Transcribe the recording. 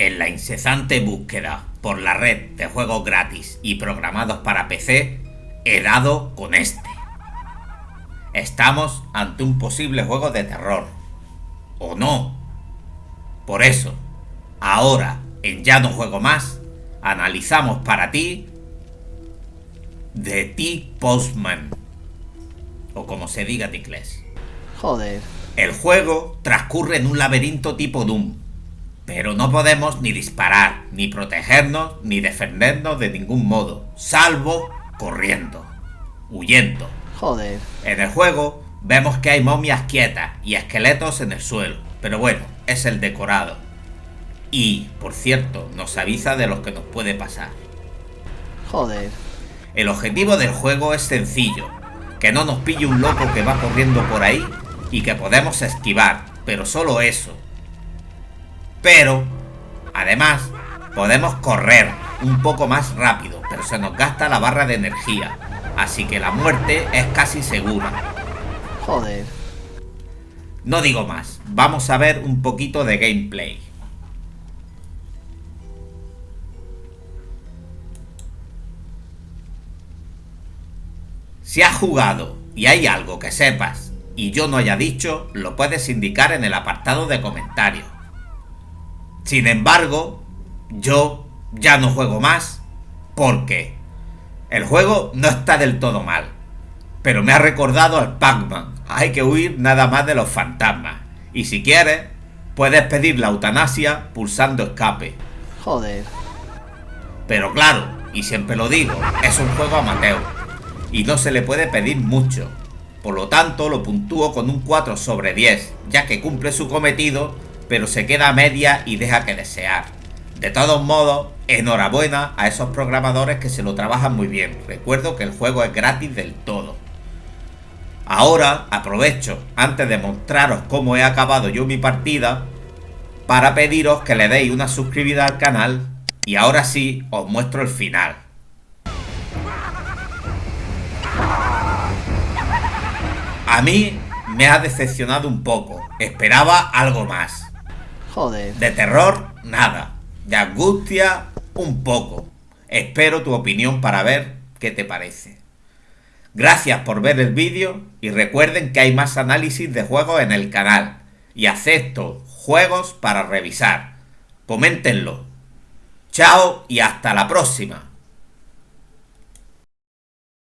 En la incesante búsqueda por la red de juegos gratis y programados para PC, he dado con este. Estamos ante un posible juego de terror. ¿O no? Por eso, ahora, en Ya no juego más, analizamos para ti The T Postman. O como se diga en inglés. Joder. El juego transcurre en un laberinto tipo Doom, pero no podemos ni disparar, ni protegernos, ni defendernos de ningún modo, salvo corriendo, huyendo. Joder. En el juego vemos que hay momias quietas y esqueletos en el suelo, pero bueno, es el decorado. Y, por cierto, nos avisa de lo que nos puede pasar. Joder. El objetivo del juego es sencillo, que no nos pille un loco que va corriendo por ahí y que podemos esquivar, pero solo eso. Pero, además, podemos correr un poco más rápido, pero se nos gasta la barra de energía, así que la muerte es casi segura. Joder. No digo más, vamos a ver un poquito de gameplay. Si has jugado y hay algo que sepas y yo no haya dicho, lo puedes indicar en el apartado de comentarios. Sin embargo, yo ya no juego más porque el juego no está del todo mal, pero me ha recordado al Pac-Man. Hay que huir nada más de los fantasmas. Y si quieres, puedes pedir la eutanasia pulsando escape. Joder. Pero claro, y siempre lo digo, es un juego amateur y no se le puede pedir mucho. Por lo tanto, lo puntúo con un 4 sobre 10, ya que cumple su cometido, pero se queda a media y deja que desear. De todos modos, enhorabuena a esos programadores que se lo trabajan muy bien. Recuerdo que el juego es gratis del todo. Ahora aprovecho, antes de mostraros cómo he acabado yo mi partida, para pediros que le deis una suscribida al canal y ahora sí os muestro el final. A mí me ha decepcionado un poco. Esperaba algo más. Joder. De terror, nada. De angustia, un poco. Espero tu opinión para ver qué te parece. Gracias por ver el vídeo y recuerden que hay más análisis de juegos en el canal y acepto juegos para revisar. Coméntenlo. Chao y hasta la próxima.